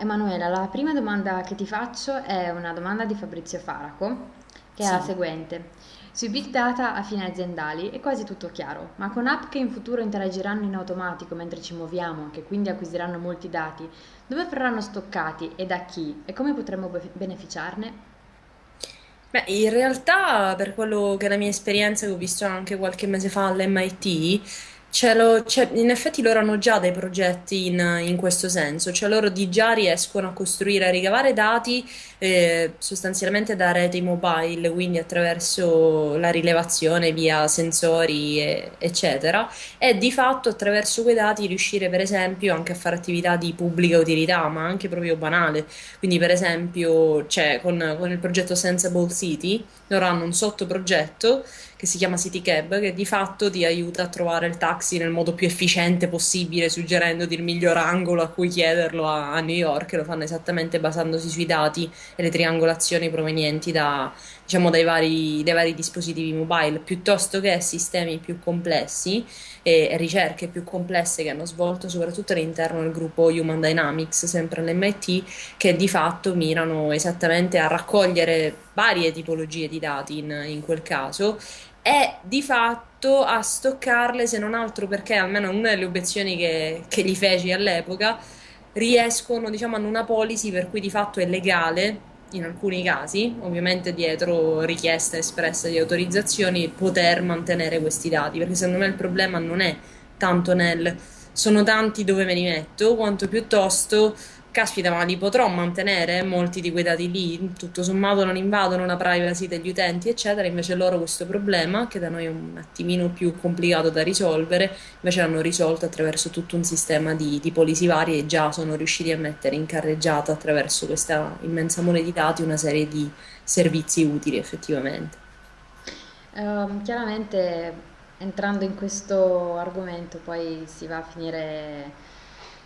Emanuela, la prima domanda che ti faccio è una domanda di Fabrizio Faraco, che è la Sì. seguente. Sui big data a fini aziendali è quasi tutto chiaro, ma con app che in futuro interagiranno in automatico mentre ci muoviamo, che quindi acquisiranno molti dati, dove verranno stoccati e da chi e come potremmo be- beneficiarne? Beh, in realtà, per quello che è la mia esperienza, che ho visto anche qualche mese fa all'MIT, ce l'ho- cioè, in effetti loro hanno già dei progetti in, in questo senso, cioè loro di già riescono a costruire, a ricavare dati eh, sostanzialmente da reti mobile, quindi attraverso la rilevazione via sensori, e- eccetera, e di fatto attraverso quei dati riuscire, per esempio, anche a fare attività di pubblica utilità, ma anche proprio banale. Quindi, per esempio, c'è con, con il progetto Sensible City, loro hanno un sottoprogetto che si chiama City Cab, che di fatto ti aiuta a trovare il taxi nel modo più efficiente possibile, suggerendoti il miglior angolo a cui chiederlo a, a New York, lo fanno esattamente basandosi sui dati e le triangolazioni provenienti da, diciamo, dai vari, dai vari dispositivi mobile, piuttosto che sistemi più complessi e ricerche più complesse che hanno svolto soprattutto all'interno del gruppo Human Dynamics, sempre all'MIT, che di fatto mirano esattamente a raccogliere varie tipologie di dati in, in quel caso e di fatto a stoccarle, se non altro perché almeno una delle obiezioni che, che gli feci all'epoca, riescono, diciamo, hanno una policy per cui di fatto è legale in alcuni casi, ovviamente dietro richiesta espressa di autorizzazioni, poter mantenere questi dati, perché secondo me il problema non è tanto nel sono tanti dove me li metto, quanto piuttosto Caspita, ma li potrò mantenere molti di quei dati lì? Tutto sommato non invadono la privacy degli utenti, eccetera. Invece loro questo problema, che da noi è un attimino più complicato da risolvere, invece l'hanno risolto attraverso tutto un sistema di, di policy varie e già sono riusciti a mettere in carreggiata attraverso questa immensa mole di dati una serie di servizi utili effettivamente. Ehm, chiaramente entrando in questo argomento poi si va a finire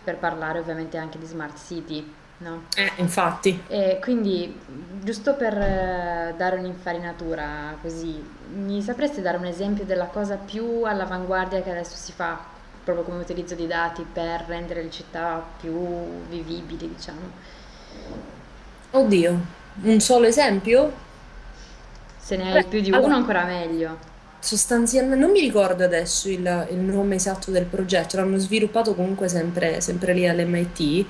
per parlare ovviamente anche di smart city, no? Eh, infatti. E quindi, giusto per eh, dare un'infarinatura così, mi sapresti dare un esempio della cosa più all'avanguardia che adesso si fa, proprio come utilizzo di dati per rendere le città più vivibili, diciamo? Oddio, un solo esempio? Se ne hai Beh, più di uno allora, ancora meglio. Sostanzialmente, non mi ricordo adesso il, il nome esatto del progetto, l'hanno sviluppato comunque sempre, sempre lì all'MIT,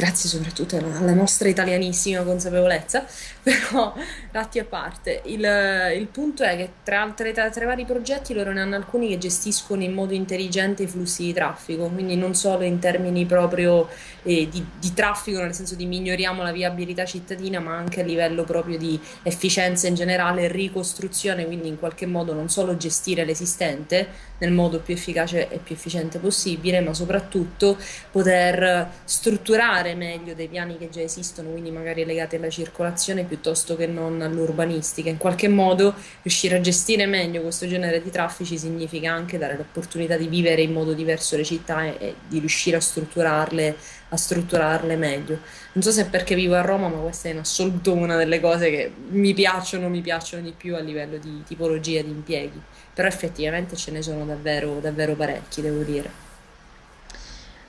grazie soprattutto alla, nostra italianissima consapevolezza, però ratti a parte, il, il punto è che tra, tra, i tra i vari progetti loro ne hanno alcuni che gestiscono in modo intelligente i flussi di traffico, quindi non solo in termini proprio eh, di, di traffico, nel senso di miglioriamo la viabilità cittadina, ma anche a livello proprio di efficienza in generale, ricostruzione, quindi in qualche modo non solo gestire l'esistente nel modo più efficace e più efficiente possibile, ma soprattutto poter strutturare meglio dei piani che già esistono, quindi magari legati alla circolazione piuttosto che non all'urbanistica. In qualche modo riuscire a gestire meglio questo genere di traffici significa anche dare l'opportunità di vivere in modo diverso le città e, e di riuscire a strutturarle, a strutturarle meglio. Non so se è perché vivo a Roma, ma questa è in assoluto una delle cose che mi piacciono, mi piacciono di più a livello di tipologia di impieghi. Però effettivamente ce ne sono davvero, davvero parecchi, devo dire.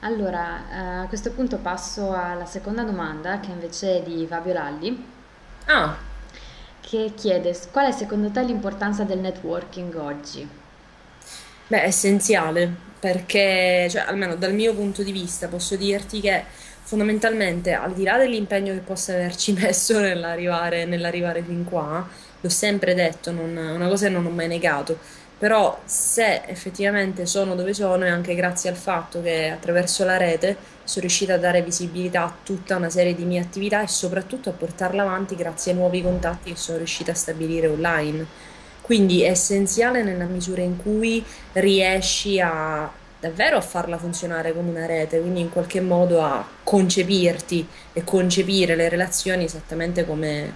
Allora, eh, a questo punto passo alla seconda domanda, che invece è di Fabio Lalli, Ah, che chiede qual è secondo te l'importanza del networking oggi? beh, è essenziale, perché, cioè, almeno dal mio punto di vista, posso dirti che fondamentalmente, al di là dell'impegno che possa averci messo nell'arrivare nell'arrivare fin qua, l'ho sempre detto, non- una cosa che non ho mai negato, però se effettivamente sono dove sono è anche grazie al fatto che attraverso la rete sono riuscita a dare visibilità a tutta una serie di mie attività e soprattutto a portarla avanti grazie ai nuovi contatti che sono riuscita a stabilire online. Quindi è essenziale nella misura in cui riesci a davvero a farla funzionare come una rete, quindi in qualche modo a concepirti e concepire le relazioni esattamente come,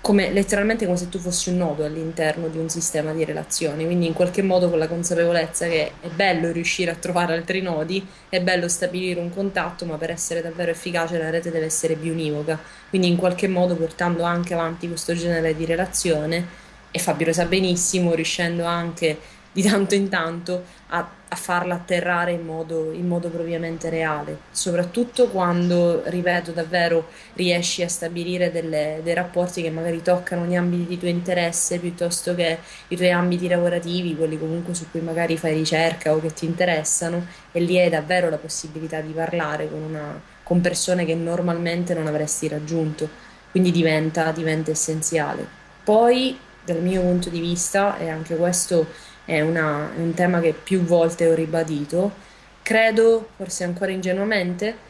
come letteralmente come se tu fossi un nodo all'interno di un sistema di relazioni, quindi in qualche modo con la consapevolezza che è bello riuscire a trovare altri nodi, è bello stabilire un contatto, ma per essere davvero efficace la rete deve essere biunivoca, quindi in qualche modo portando anche avanti questo genere di relazione e Fabio lo sa benissimo, riuscendo anche di tanto in tanto a a farla atterrare in modo, in modo propriamente reale, soprattutto quando, ripeto, davvero riesci a stabilire delle- dei rapporti che magari toccano gli ambiti di tuo interesse piuttosto che i tuoi ambiti lavorativi, quelli comunque su cui magari fai ricerca o che ti interessano, e lì hai davvero la possibilità di parlare con una- con persone che normalmente non avresti raggiunto, quindi diventa, diventa essenziale. Poi, dal mio punto di vista, e anche questo è, una- un tema che più volte ho ribadito. Credo, forse ancora ingenuamente,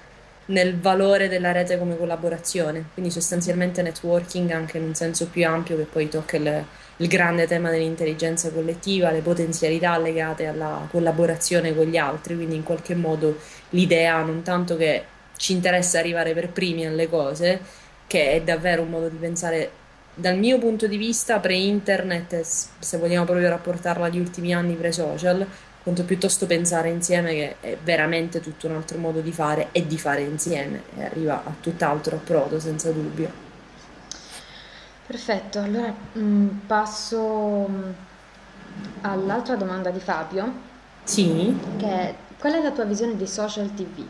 nel valore della rete come collaborazione, quindi sostanzialmente networking anche in un senso più ampio che poi tocca il, il grande tema dell'intelligenza collettiva, le potenzialità legate alla collaborazione con gli altri, quindi in qualche modo l'idea non tanto che ci interessa arrivare per primi alle cose, che è davvero un modo di pensare dal mio punto di vista, pre-internet, se vogliamo proprio rapportarla agli ultimi anni pre-social, quanto piuttosto pensare insieme che è veramente tutto un altro modo di fare e di fare insieme e arriva a tutt'altro approdo, senza dubbio. Perfetto, allora mm, passo mm, all'altra domanda di Fabio, Sì? che è qual è la tua visione di social TV?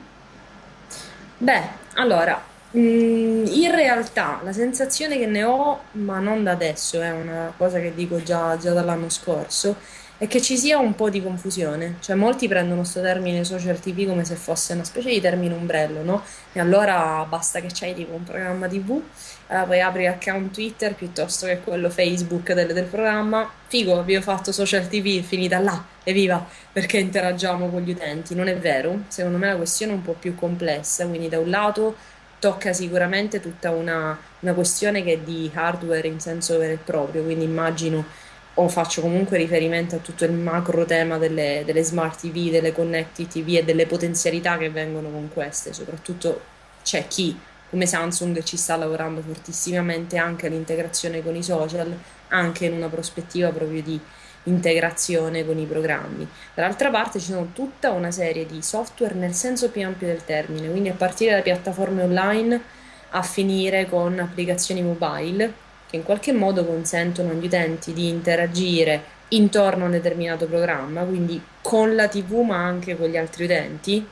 Beh, allora, mm, in realtà la sensazione che ne ho, ma non da adesso, è una cosa che dico già, già dall'anno scorso, è che ci sia un po' di confusione. Cioè, molti prendono questo termine social TV come se fosse una specie di termine ombrello, no? E allora basta che c'hai tipo un programma TV, allora poi apri account Twitter piuttosto che quello Facebook del, del programma. Figo, ho fatto social TV, è finita là, evviva! perché interagiamo con gli utenti. Non è vero, secondo me la questione è un po' più complessa, quindi da un lato tocca sicuramente tutta una, una questione che è di hardware in senso vero e proprio, quindi immagino o faccio comunque riferimento a tutto il macro tema delle, delle smart TV, delle connected TV e delle potenzialità che vengono con queste, soprattutto c'è chi come Samsung ci sta lavorando fortissimamente anche all'integrazione con i social, anche in una prospettiva proprio di integrazione con i programmi. Dall'altra parte ci sono tutta una serie di software nel senso più ampio del termine, quindi a partire da piattaforme online a finire con applicazioni mobile che in qualche modo consentono agli utenti di interagire intorno a un determinato programma, quindi con la TV ma anche con gli altri utenti,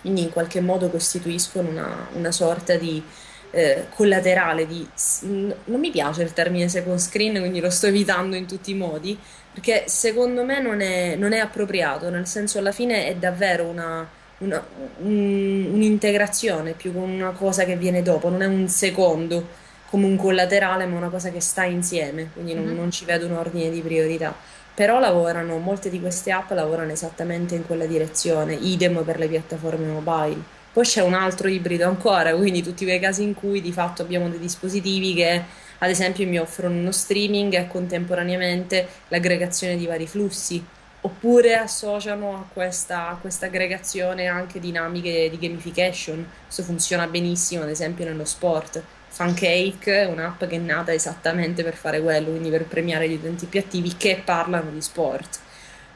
quindi in qualche modo costituiscono una, una sorta di eh, collaterale di... Non mi piace il termine second screen, quindi lo sto evitando in tutti i modi, perché secondo me non è, non è appropriato, nel senso alla fine è davvero una, una- un- un'integrazione più con una cosa che viene dopo, non è un secondo come un collaterale, ma una cosa che sta insieme, quindi non, Mhm. non ci vedo un ordine di priorità. Però lavorano, molte di queste app lavorano esattamente in quella direzione, idem per le piattaforme mobile. Poi c'è un altro ibrido ancora, quindi tutti quei casi in cui di fatto abbiamo dei dispositivi che, ad esempio, mi offrono uno streaming e contemporaneamente l'aggregazione di vari flussi, oppure associano a questa, a questa aggregazione anche dinamiche di gamification. Questo funziona benissimo, ad esempio, nello sport. Funcake è un'app che è nata esattamente per fare quello, quindi per premiare gli utenti più attivi che parlano di sport.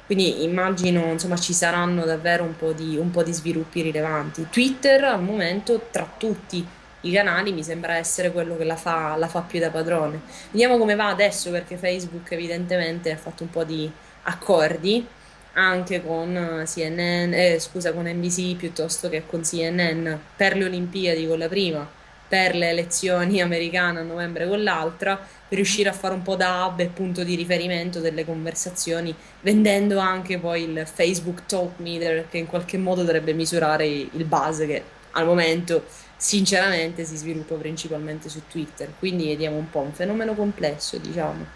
Quindi immagino, insomma, ci saranno davvero un po' di, un po' di sviluppi rilevanti. Twitter al momento, tra tutti i canali, mi sembra essere quello che la fa, la fa più da padrone. Vediamo come va adesso, perché Facebook evidentemente ha fatto un po' di accordi anche con eh, CNN, eh, scusa, con NBC piuttosto che con CNN per le Olimpiadi con la prima, per le elezioni americane a novembre con l'altra, per riuscire a fare un po' da hub e punto di riferimento delle conversazioni vendendo anche poi il Facebook Talk Meter che in qualche modo dovrebbe misurare il buzz che al momento sinceramente si sviluppa principalmente su Twitter. Quindi vediamo un po' un fenomeno complesso, diciamo.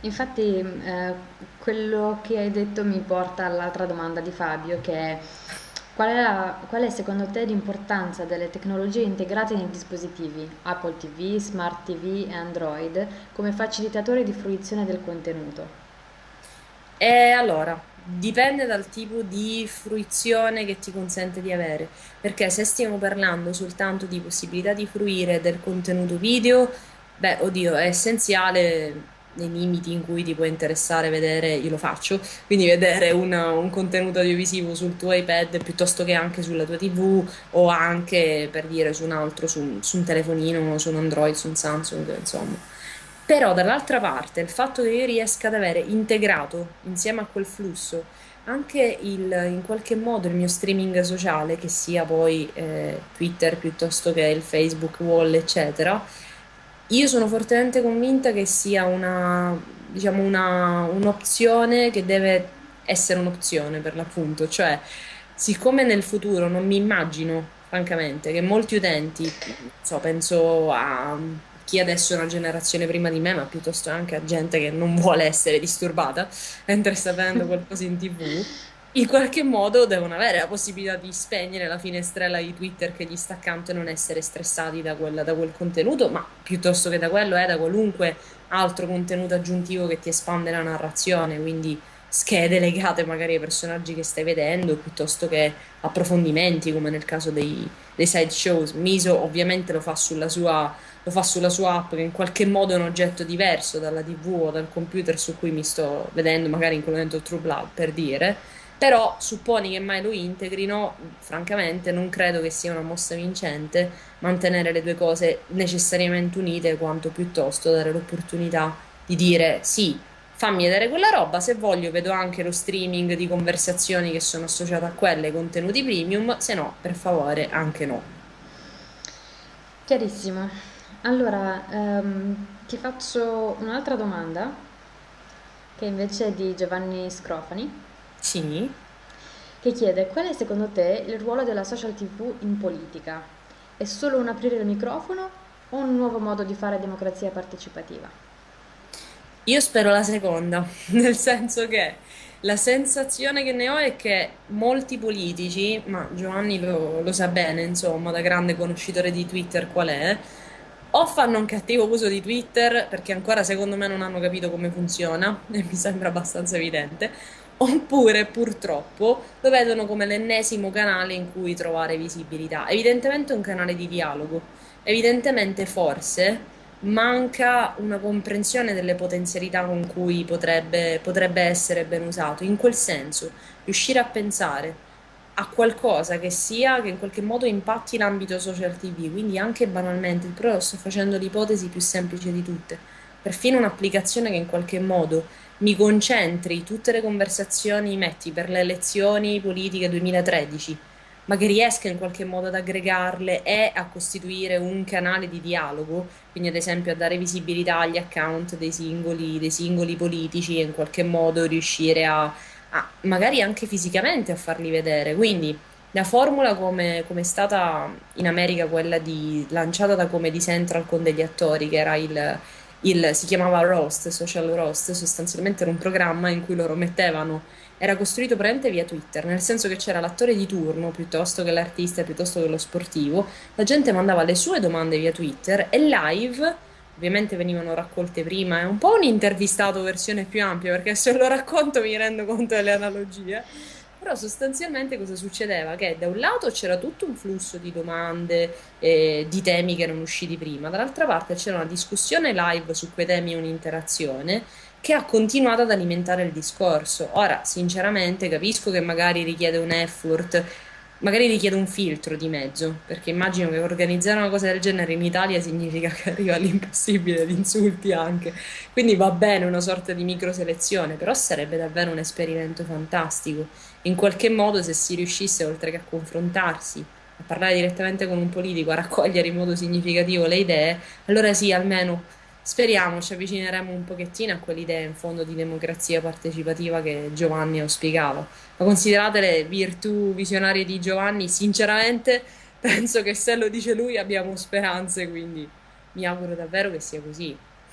Infatti, eh, quello che hai detto mi porta all'altra domanda di Fabio, che è qual è, la- qual è secondo te l'importanza delle tecnologie integrate nei dispositivi Apple TV, Smart TV e Android come facilitatori di fruizione del contenuto? E allora, dipende dal tipo di fruizione che ti consente di avere, perché se stiamo parlando soltanto di possibilità di fruire del contenuto video, beh, oddio, è essenziale nei limiti in cui ti può interessare vedere, io lo faccio, quindi vedere un, un contenuto audiovisivo sul tuo iPad piuttosto che anche sulla tua TV o anche per dire su un altro, su, su un telefonino, su un Android, su un Samsung, insomma. Però dall'altra parte il fatto che io riesca ad avere integrato insieme a quel flusso anche il, in qualche modo il mio streaming sociale, che sia poi eh, Twitter piuttosto che il Facebook Wall, eccetera, io sono fortemente convinta che sia una, diciamo, una, un'opzione che deve essere un'opzione per l'appunto, cioè siccome nel futuro non mi immagino, francamente, che molti utenti, so, penso a chi adesso è una generazione prima di me, ma piuttosto anche a gente che non vuole essere disturbata mentre sta vedendo qualcosa in TV, in qualche modo devono avere la possibilità di spegnere la finestrella di Twitter che gli sta accanto e non essere stressati da quel, da quel contenuto, ma piuttosto che da quello è da qualunque altro contenuto aggiuntivo che ti espande la narrazione, quindi schede legate magari ai personaggi che stai vedendo, piuttosto che approfondimenti come nel caso dei, dei side. Miso ovviamente lo fa sulla sua lo fa sulla sua app che in qualche modo è un oggetto diverso dalla TV o dal computer su cui mi sto vedendo, magari in quel momento True Blood per dire, però supponi che mai lo integrino, francamente non credo che sia una mossa vincente mantenere le due cose necessariamente unite, quanto piuttosto dare l'opportunità di dire sì, fammi vedere quella roba, se voglio vedo anche lo streaming di conversazioni che sono associate a quelle, contenuti premium, se no, per favore, anche no. Chiarissimo. Allora, ehm, ti faccio un'altra domanda, che invece è di Giovanni Scrofani, Sì. che chiede qual è secondo te il ruolo della social TV in politica? È solo un aprire il microfono o un nuovo modo di fare democrazia partecipativa? Io spero la seconda, nel senso che la sensazione che ne ho è che molti politici, ma Giovanni lo, lo sa bene, insomma, da grande conoscitore di Twitter qual è, o fanno un cattivo uso di Twitter perché ancora secondo me non hanno capito come funziona e mi sembra abbastanza evidente, oppure purtroppo lo vedono come l'ennesimo canale in cui trovare visibilità. Evidentemente è un canale di dialogo, evidentemente forse manca una comprensione delle potenzialità con cui potrebbe, potrebbe essere ben usato. In quel senso, riuscire a pensare a qualcosa che sia che in qualche modo impatti l'ambito social TV, quindi anche banalmente, però sto facendo l'ipotesi più semplice di tutte, perfino un'applicazione che in qualche modo mi concentri tutte le conversazioni, metti per le elezioni politiche 2013, ma che riesca in qualche modo ad aggregarle e a costituire un canale di dialogo, quindi ad esempio a dare visibilità agli account dei singoli, dei singoli politici e in qualche modo riuscire a a- magari anche fisicamente a farli vedere. Quindi la formula come, come è stata in America quella di, lanciata da Comedy Central con degli attori, che era il, il- si chiamava Roast, Social Roast, sostanzialmente era un programma in cui loro mettevano, era costruito praticamente via Twitter, nel senso che c'era l'attore di turno piuttosto che l'artista, piuttosto che lo sportivo, la gente mandava le sue domande via Twitter e live ovviamente venivano raccolte prima, è un po' un intervistato versione più ampia, perché se lo racconto mi rendo conto delle analogie. Però sostanzialmente cosa succedeva? Che da un lato c'era tutto un flusso di domande, e di temi che erano usciti prima, dall'altra parte c'era una discussione live su quei temi e un'interazione che ha continuato ad alimentare il discorso. Ora, sinceramente, capisco che magari richiede un effort Magari richiede un filtro di mezzo, perché immagino che organizzare una cosa del genere in Italia significa che arriva all'impossibile di insulti anche. Quindi va bene una sorta di microselezione, però sarebbe davvero un esperimento fantastico. In qualche modo, se si riuscisse, oltre che a confrontarsi, a parlare direttamente con un politico, a raccogliere in modo significativo le idee, allora sì, almeno speriamo ci avvicineremo un pochettino a quell'idea in fondo di democrazia partecipativa che Giovanni auspicava. Ma considerate le virtù visionarie di Giovanni, sinceramente penso che se lo dice lui abbiamo speranze, quindi mi auguro davvero che sia così.